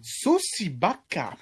Sussi Bacca.